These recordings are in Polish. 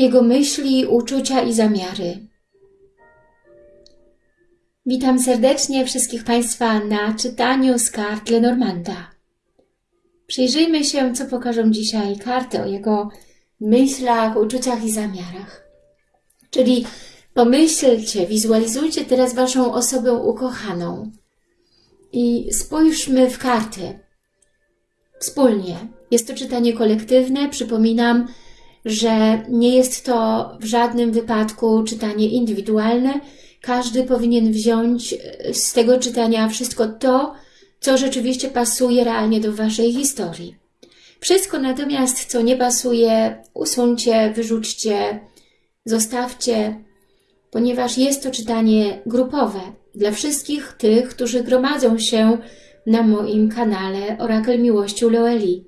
jego myśli, uczucia i zamiary. Witam serdecznie wszystkich Państwa na czytaniu z kart Lenormanda. Przyjrzyjmy się, co pokażą dzisiaj karty o jego myślach, uczuciach i zamiarach. Czyli pomyślcie, wizualizujcie teraz Waszą osobę ukochaną i spójrzmy w karty wspólnie. Jest to czytanie kolektywne. Przypominam, że nie jest to w żadnym wypadku czytanie indywidualne. Każdy powinien wziąć z tego czytania wszystko to, co rzeczywiście pasuje realnie do Waszej historii. Wszystko natomiast, co nie pasuje, usuńcie, wyrzućcie, zostawcie, ponieważ jest to czytanie grupowe dla wszystkich tych, którzy gromadzą się na moim kanale Orakel Miłości Loeli.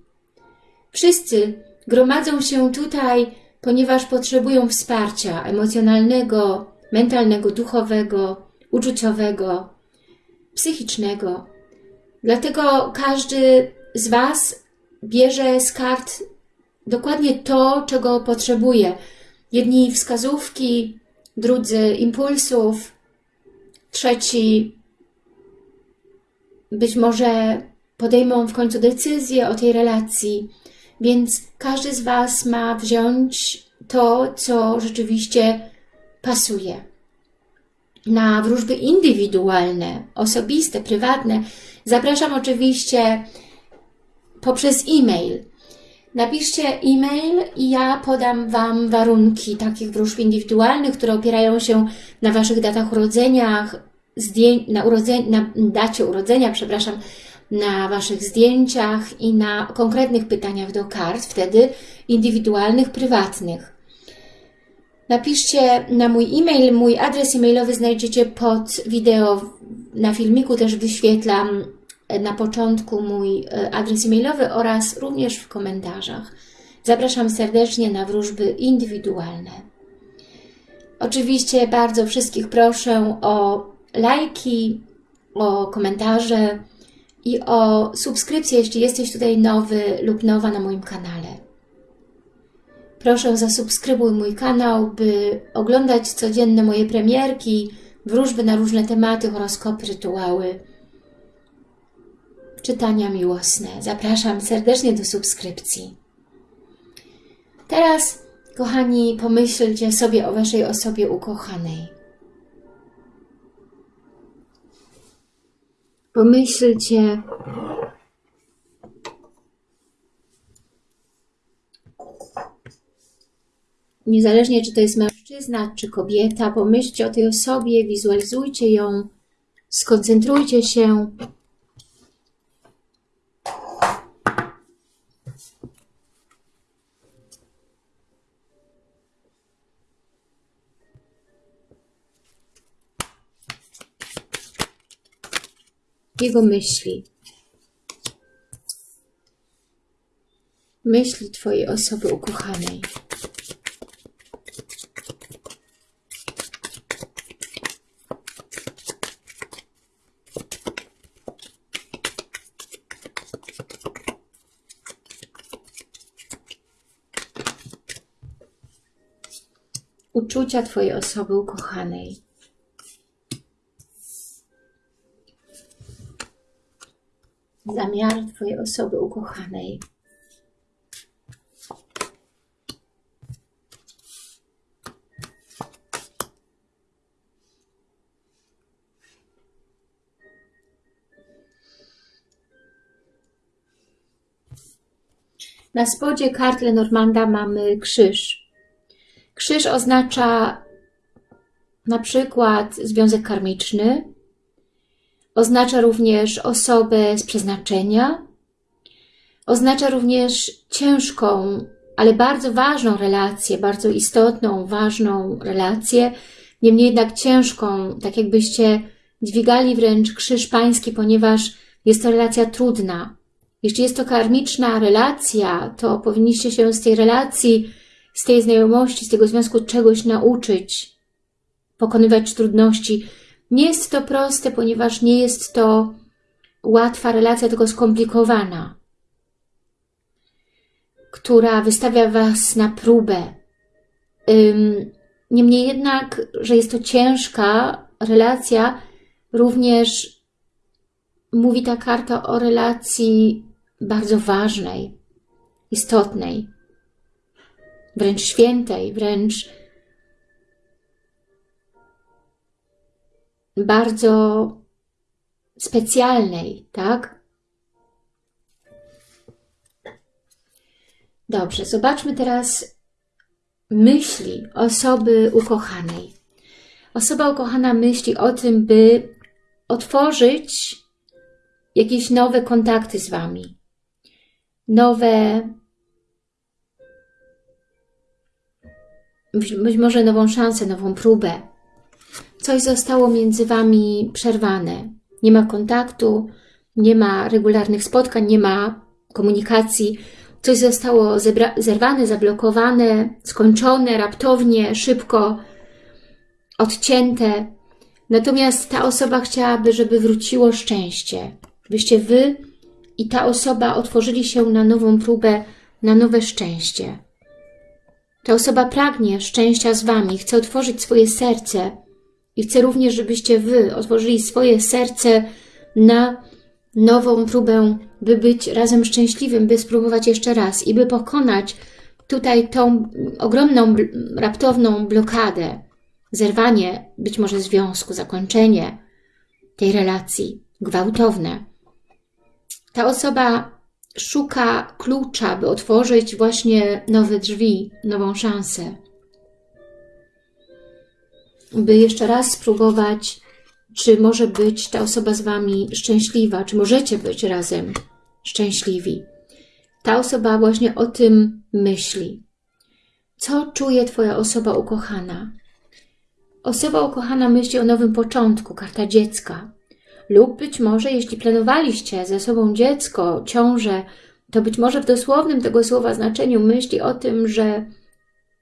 Wszyscy gromadzą się tutaj, ponieważ potrzebują wsparcia emocjonalnego, mentalnego, duchowego, uczuciowego, psychicznego. Dlatego każdy z Was bierze z kart dokładnie to, czego potrzebuje. Jedni wskazówki, drudzy impulsów, trzeci być może podejmą w końcu decyzję o tej relacji, więc każdy z Was ma wziąć to, co rzeczywiście pasuje. Na wróżby indywidualne, osobiste, prywatne zapraszam oczywiście poprzez e-mail. Napiszcie e-mail i ja podam Wam warunki takich wróżb indywidualnych, które opierają się na Waszych datach urodzeniach, na, urodzeń, na dacie urodzenia, przepraszam, na Waszych zdjęciach i na konkretnych pytaniach do kart, wtedy indywidualnych, prywatnych. Napiszcie na mój e-mail, mój adres e-mailowy znajdziecie pod wideo, na filmiku też wyświetlam na początku mój e, adres e-mailowy oraz również w komentarzach. Zapraszam serdecznie na wróżby indywidualne. Oczywiście bardzo wszystkich proszę o lajki, o komentarze i o subskrypcję, jeśli jesteś tutaj nowy lub nowa na moim kanale. Proszę zasubskrybuj mój kanał, by oglądać codzienne moje premierki, wróżby na różne tematy, horoskopy, rytuały, czytania miłosne. Zapraszam serdecznie do subskrypcji. Teraz, kochani, pomyślcie sobie o Waszej osobie ukochanej. Pomyślcie, niezależnie czy to jest mężczyzna, czy kobieta, pomyślcie o tej osobie, wizualizujcie ją, skoncentrujcie się jego myśli. Myśli Twojej osoby ukochanej. Uczucia Twojej osoby ukochanej. Zamiar Twojej osoby ukochanej. Na spodzie kart Lenormanda mamy krzyż. Krzyż oznacza na przykład związek karmiczny, Oznacza również osobę z przeznaczenia. Oznacza również ciężką, ale bardzo ważną relację, bardzo istotną, ważną relację, niemniej jednak ciężką, tak jakbyście dźwigali wręcz krzyż pański, ponieważ jest to relacja trudna. Jeśli jest to karmiczna relacja, to powinniście się z tej relacji, z tej znajomości, z tego związku czegoś nauczyć, pokonywać trudności, nie jest to proste, ponieważ nie jest to łatwa relacja, tylko skomplikowana, która wystawia Was na próbę. Niemniej jednak, że jest to ciężka relacja, również mówi ta karta o relacji bardzo ważnej, istotnej, wręcz świętej, wręcz bardzo specjalnej, tak? Dobrze, zobaczmy teraz myśli osoby ukochanej. Osoba ukochana myśli o tym, by otworzyć jakieś nowe kontakty z Wami, nowe, być może nową szansę, nową próbę. Coś zostało między Wami przerwane. Nie ma kontaktu, nie ma regularnych spotkań, nie ma komunikacji. Coś zostało zerwane, zablokowane, skończone, raptownie, szybko, odcięte. Natomiast ta osoba chciałaby, żeby wróciło szczęście. Byście Wy i ta osoba otworzyli się na nową próbę, na nowe szczęście. Ta osoba pragnie szczęścia z Wami, chce otworzyć swoje serce i chce również, żebyście Wy otworzyli swoje serce na nową próbę, by być razem szczęśliwym, by spróbować jeszcze raz i by pokonać tutaj tą ogromną, raptowną blokadę, zerwanie być może związku, zakończenie tej relacji, gwałtowne. Ta osoba szuka klucza, by otworzyć właśnie nowe drzwi, nową szansę. By jeszcze raz spróbować, czy może być ta osoba z Wami szczęśliwa, czy możecie być razem szczęśliwi. Ta osoba właśnie o tym myśli. Co czuje Twoja osoba ukochana? Osoba ukochana myśli o nowym początku, karta dziecka. Lub być może, jeśli planowaliście ze sobą dziecko, ciążę, to być może w dosłownym tego słowa znaczeniu myśli o tym, że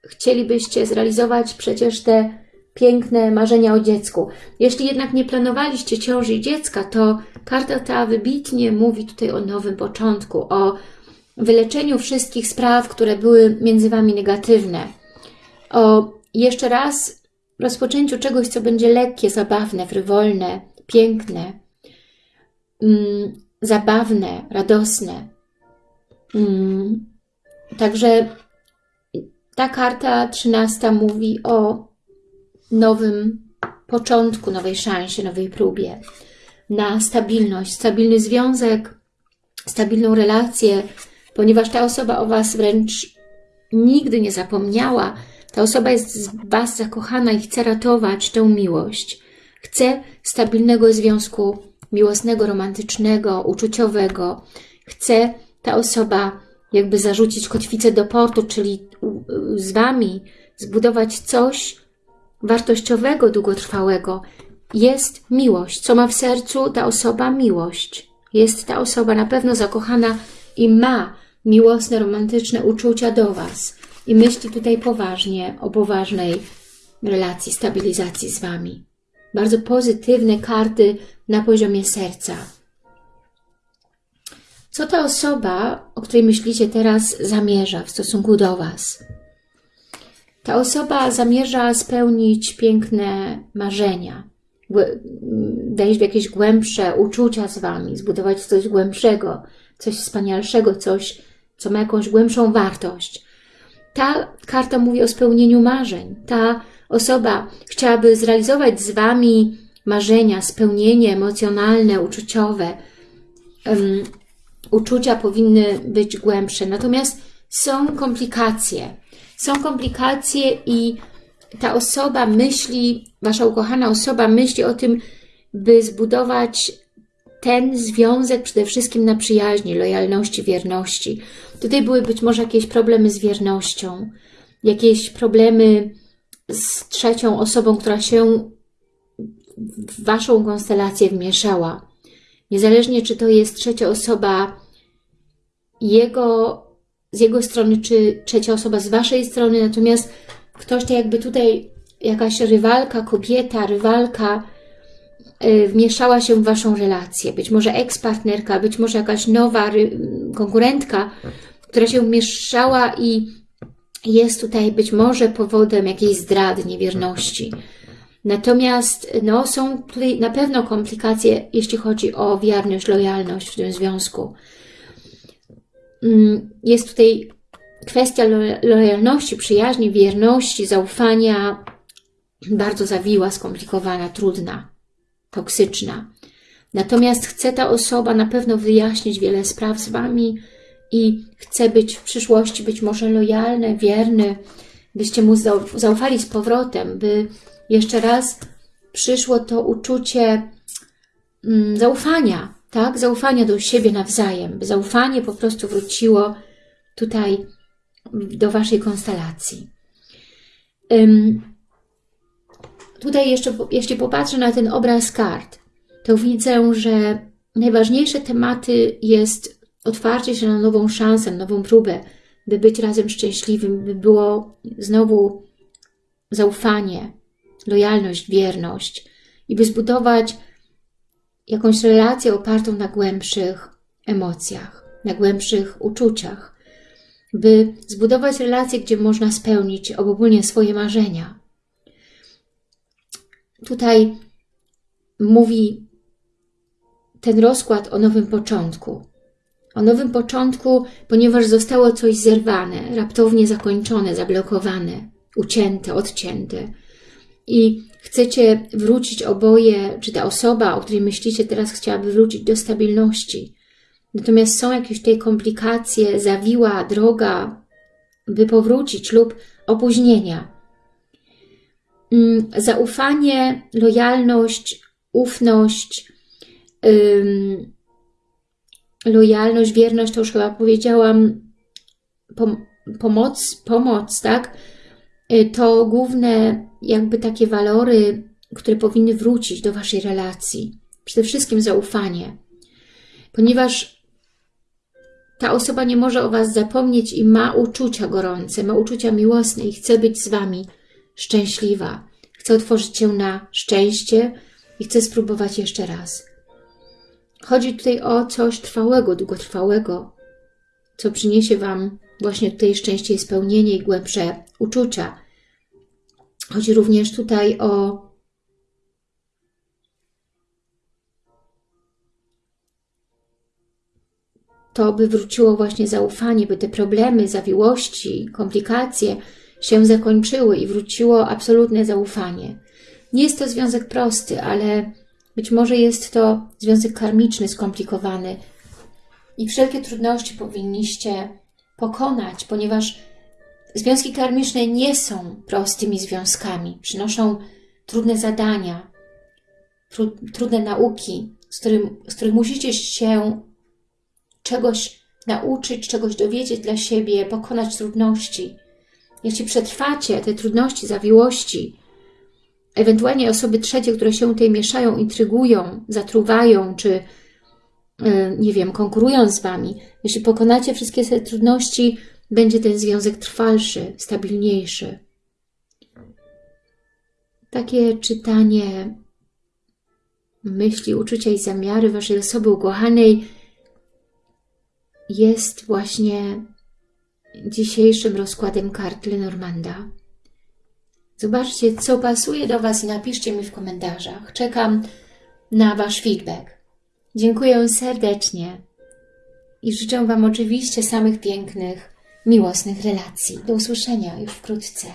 chcielibyście zrealizować przecież te piękne marzenia o dziecku. Jeśli jednak nie planowaliście ciąży i dziecka, to karta ta wybitnie mówi tutaj o nowym początku, o wyleczeniu wszystkich spraw, które były między Wami negatywne, o jeszcze raz rozpoczęciu czegoś, co będzie lekkie, zabawne, frywolne, piękne, mm, zabawne, radosne. Mm, także ta karta trzynasta mówi o nowym początku, nowej szansie, nowej próbie na stabilność, stabilny związek, stabilną relację, ponieważ ta osoba o Was wręcz nigdy nie zapomniała. Ta osoba jest z Was zakochana i chce ratować tę miłość. Chce stabilnego związku miłosnego, romantycznego, uczuciowego. Chce ta osoba jakby zarzucić kotwicę do portu, czyli z Wami zbudować coś wartościowego, długotrwałego. Jest miłość. Co ma w sercu ta osoba? Miłość. Jest ta osoba na pewno zakochana i ma miłosne, romantyczne uczucia do Was. I myśli tutaj poważnie o poważnej relacji, stabilizacji z Wami bardzo pozytywne karty na poziomie serca. Co ta osoba, o której myślicie teraz, zamierza w stosunku do Was? Ta osoba zamierza spełnić piękne marzenia, wejść w jakieś głębsze uczucia z Wami, zbudować coś głębszego, coś wspanialszego, coś, co ma jakąś głębszą wartość. Ta karta mówi o spełnieniu marzeń. Ta osoba chciałaby zrealizować z Wami marzenia, spełnienie emocjonalne, uczuciowe, um, uczucia powinny być głębsze. Natomiast są komplikacje. Są komplikacje i ta osoba myśli, Wasza ukochana osoba myśli o tym, by zbudować ten związek przede wszystkim na przyjaźni, lojalności, wierności. Tutaj były być może jakieś problemy z wiernością, jakieś problemy z trzecią osobą, która się w Waszą konstelację wmieszała. Niezależnie, czy to jest trzecia osoba jego, z jego strony, czy trzecia osoba z Waszej strony, natomiast ktoś tak jakby tutaj, jakaś rywalka, kobieta, rywalka yy, wmieszała się w Waszą relację. Być może ekspartnerka, być może jakaś nowa konkurentka, która się wmieszała i jest tutaj być może powodem jakiejś zdrady, niewierności. Natomiast no, są tutaj na pewno komplikacje, jeśli chodzi o wierność, lojalność w tym związku. Mm, jest tutaj kwestia lojalności, przyjaźni, wierności, zaufania bardzo zawiła, skomplikowana, trudna, toksyczna. Natomiast chce ta osoba na pewno wyjaśnić wiele spraw z Wami i chce być w przyszłości być może lojalny, wierny, byście mu zaufali z powrotem, by jeszcze raz przyszło to uczucie mm, zaufania, tak? Zaufania do siebie nawzajem, by zaufanie po prostu wróciło tutaj do Waszej konstelacji. Um, tutaj jeszcze, jeśli popatrzę na ten obraz kart, to widzę, że najważniejsze tematy jest otwarcie się na nową szansę, nową próbę, by być razem szczęśliwym, by było znowu zaufanie, lojalność, wierność i by zbudować jakąś relację opartą na głębszych emocjach, na głębszych uczuciach, by zbudować relację, gdzie można spełnić ogólnie swoje marzenia. Tutaj mówi ten rozkład o nowym początku. O nowym początku, ponieważ zostało coś zerwane, raptownie zakończone, zablokowane, ucięte, odcięte. I chcecie wrócić oboje, czy ta osoba, o której myślicie teraz chciałaby wrócić do stabilności. Natomiast są jakieś tej komplikacje, zawiła droga, by powrócić lub opóźnienia. Mm, zaufanie, lojalność, ufność, lojalność, wierność, to już chyba powiedziałam, pom pomoc, pomoc, tak? Y, to główne jakby takie walory, które powinny wrócić do Waszej relacji. Przede wszystkim zaufanie. Ponieważ ta osoba nie może o Was zapomnieć i ma uczucia gorące, ma uczucia miłosne i chce być z Wami szczęśliwa. Chce otworzyć się na szczęście i chce spróbować jeszcze raz. Chodzi tutaj o coś trwałego, długotrwałego, co przyniesie Wam właśnie tutaj szczęście i spełnienie i głębsze uczucia. Chodzi również tutaj o to, by wróciło właśnie zaufanie, by te problemy, zawiłości, komplikacje się zakończyły i wróciło absolutne zaufanie. Nie jest to związek prosty, ale być może jest to związek karmiczny, skomplikowany i wszelkie trudności powinniście pokonać, ponieważ związki karmiczne nie są prostymi związkami. Przynoszą trudne zadania, tru, trudne nauki, z, którym, z których musicie się czegoś nauczyć, czegoś dowiedzieć dla siebie, pokonać trudności. Jeśli przetrwacie te trudności, zawiłości, ewentualnie osoby trzecie, które się tutaj mieszają, intrygują, zatruwają, czy e, nie wiem, konkurują z Wami, jeśli pokonacie wszystkie te trudności, będzie ten związek trwalszy, stabilniejszy. Takie czytanie myśli, uczucia i zamiary Waszej osoby ukochanej jest właśnie dzisiejszym rozkładem kart Lenormanda. Zobaczcie, co pasuje do Was i napiszcie mi w komentarzach. Czekam na Wasz feedback. Dziękuję serdecznie i życzę Wam oczywiście samych pięknych, miłosnych relacji. Do usłyszenia już wkrótce.